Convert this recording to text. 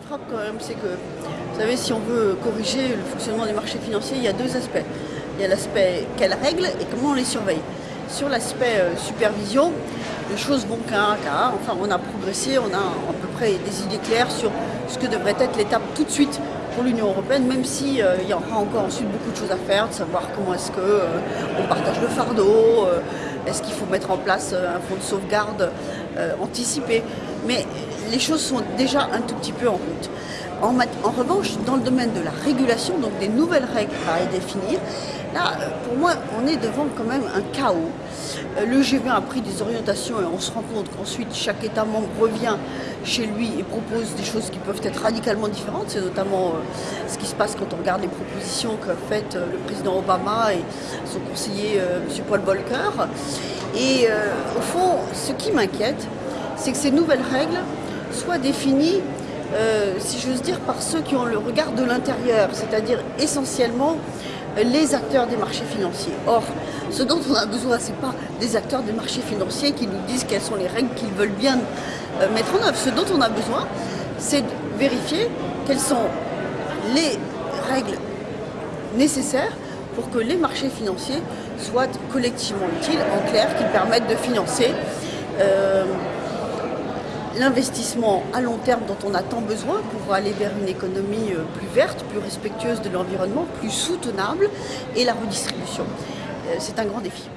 frappe quand même, c'est que, vous savez, si on veut corriger le fonctionnement des marchés financiers, il y a deux aspects. Il y a l'aspect quelles règles et comment on les surveille. Sur l'aspect euh, supervision, les choses vont qu'un cas. Enfin, on a progressé, on a à peu près des idées claires sur ce que devrait être l'étape tout de suite pour l'Union européenne, même s'il si, euh, y aura encore ensuite beaucoup de choses à faire, de savoir comment est-ce qu'on euh, partage le fardeau, est-ce qu'il faut mettre en place un fonds de sauvegarde anticipé? Mais les choses sont déjà un tout petit peu en route. En, revanche, dans le domaine de la régulation, donc des nouvelles règles à définir, là, pour moi, on est devant quand même un chaos. Euh, le G20 a pris des orientations et on se rend compte qu'ensuite chaque État membre revient chez lui et propose des choses qui peuvent être radicalement différentes. C'est notamment euh, ce qui se passe quand on regarde les propositions qu'a faites euh, le président Obama et son conseiller M. Paul Volcker. Et au fond, ce qui m'inquiète, c'est que ces nouvelles règles soient définies euh, si j'ose dire, par ceux qui ont le regard de l'intérieur, c'est-à-dire essentiellement euh, les acteurs des marchés financiers. Or, ce dont on a besoin, ce n'est pas des acteurs des marchés financiers qui nous disent quelles sont les règles qu'ils veulent bien euh, mettre en œuvre. Ce dont on a besoin, c'est de vérifier quelles sont les règles nécessaires pour que les marchés financiers soient collectivement utiles, en clair, qu'ils permettent de financer l'investissement à long terme dont on a tant besoin pour aller vers une économie euh, plus verte, plus respectueuse de l'environnement, plus soutenable et la redistribution. Euh, c'est un grand défi.